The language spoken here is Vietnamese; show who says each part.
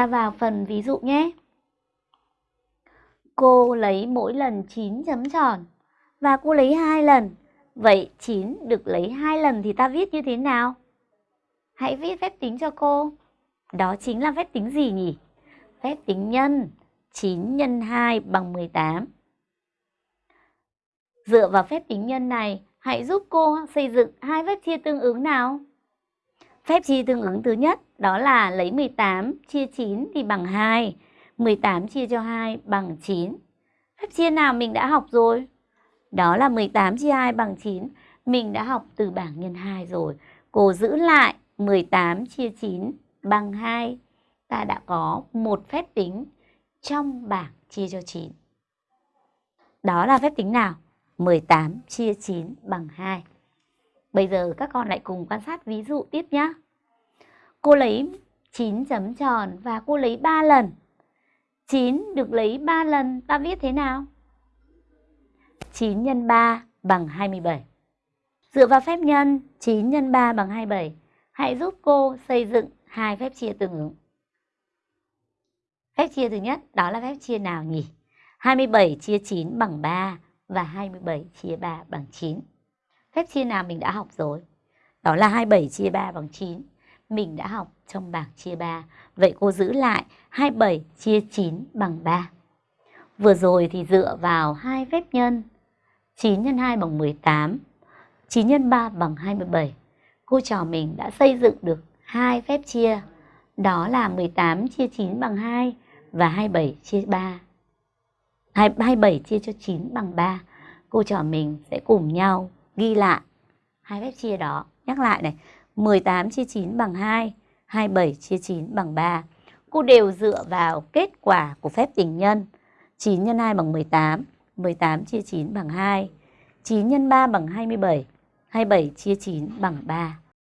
Speaker 1: Ta vào phần ví dụ nhé. Cô lấy mỗi lần 9 chấm tròn và cô lấy hai lần. Vậy 9 được lấy hai lần thì ta viết như thế nào? Hãy viết phép tính cho cô. Đó chính là phép tính gì nhỉ? Phép tính nhân. 9 nhân 2 bằng 18. Dựa vào phép tính nhân này, hãy giúp cô xây dựng hai phép chia tương ứng nào. Phép chia tương ứng thứ nhất, đó là lấy 18 chia 9 thì bằng 2. 18 chia cho 2 bằng 9. Phép chia nào mình đã học rồi? Đó là 18 chia 2 bằng 9. Mình đã học từ bảng nhân 2 rồi. Cô giữ lại 18 chia 9 bằng 2. Ta đã có một phép tính trong bảng chia cho 9. Đó là phép tính nào? 18 chia 9 bằng 2. Bây giờ các con lại cùng quan sát ví dụ tiếp nhé. Cô lấy 9 chấm tròn và cô lấy 3 lần. 9 được lấy 3 lần, ta viết thế nào? 9 x 3 bằng 27. Dựa vào phép nhân 9 x 3 bằng 27, hãy giúp cô xây dựng hai phép chia tương ứng. Phép chia thứ nhất đó là phép chia nào nhỉ? 27 chia 9 bằng 3 và 27 chia 3 bằng 9. Phép chia nào mình đã học rồi? Đó là 27 chia 3 bằng 9. Mình đã học trong bảng chia 3. Vậy cô giữ lại 27 chia 9 bằng 3. Vừa rồi thì dựa vào hai phép nhân 9 x 2 bằng 18, 9 x 3 bằng 27. Cô trò mình đã xây dựng được hai phép chia. Đó là 18 chia 9 bằng 2 và 27 chia 3. 27 chia cho 9 bằng 3. Cô trò mình sẽ cùng nhau ghi lại hai phép chia đó. Nhắc lại này, 18 chia 9 bằng 2, 27 chia 9 bằng 3. Cô đều dựa vào kết quả của phép tình nhân. 9 x 2 bằng 18, 18 chia 9 bằng 2, 9 x 3 bằng 27, 27 chia 9 bằng 3.